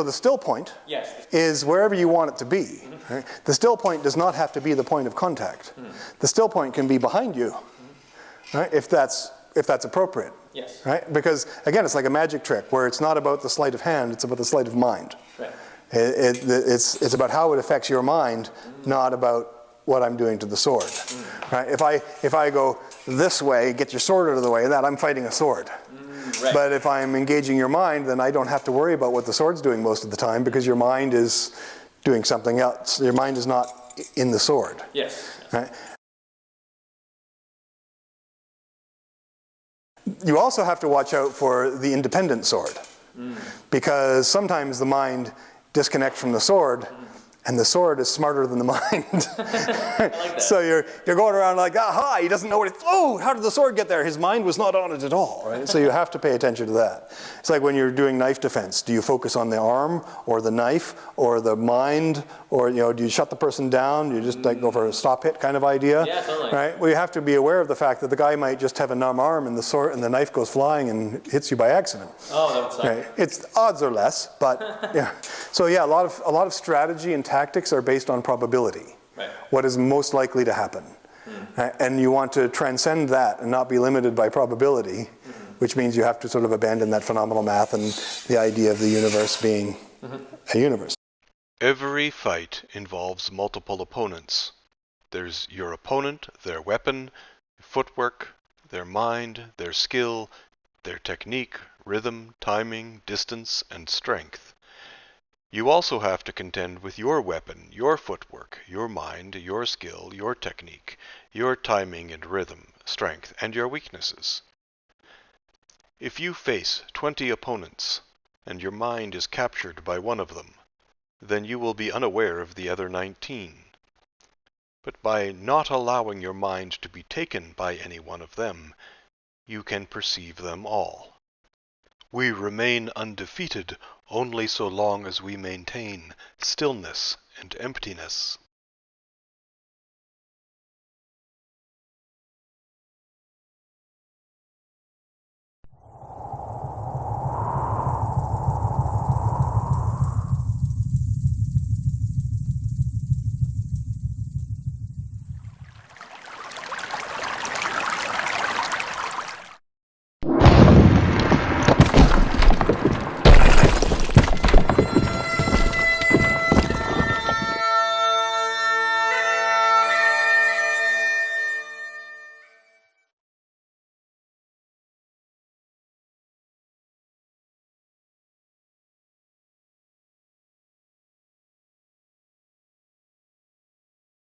so the still point Yes. is wherever you want it to be. Mm-hmm. right? The still point does not have to be the point of contact. Mm-hmm. The still point can be behind you, mm-hmm. right? If that's, if that's appropriate. Yes. Right? Because again, it's like a magic trick where it's not about the sleight of hand, it's about the sleight of mind. Right. It, it, it's, it's about how it affects your mind, not about what I'm doing to the sword. Mm. Right? If, I, if I go this way, get your sword out of the way, that I'm fighting a sword. Mm. Right. But if I'm engaging your mind, then I don't have to worry about what the sword's doing most of the time because your mind is doing something else. Your mind is not in the sword. Yes. Right? You also have to watch out for the independent sword mm. because sometimes the mind disconnects from the sword mm. And the sword is smarter than the mind. So you're, you're going around like, aha, he doesn't know what it's, oh, how did the sword get there? His mind was not on it at all, right? So you have to pay attention to that. It's like when you're doing knife defense. Do you focus on the arm or the knife or the mind or, you know, do you shut the person down? Do you just like go for a stop hit kind of idea? Yeah, totally. Right? Well, you have to be aware of the fact that the guy might just have a numb arm and the sword and the knife goes flying and hits you by accident. Oh, that would suck. Right. It's odds are less, but yeah. So yeah, a lot of a lot of strategy and tactics are based on probability. Right. What is most likely to happen, hmm. Right? and you want to transcend that and not be limited by probability, hmm. which means you have to sort of abandon that phenomenal math and the idea of the universe being mm-hmm. a universe. Every fight involves multiple opponents. There's your opponent, their weapon, footwork, their mind, their skill, their technique, rhythm, timing, distance, and strength. You also have to contend with your weapon, your footwork, your mind, your skill, your technique, your timing and rhythm, strength, and your weaknesses. If you face 20 opponents, and your mind is captured by one of them, then you will be unaware of the other 19. But by not allowing your mind to be taken by any one of them, you can perceive them all. We remain undefeated only so long as we maintain stillness and emptiness.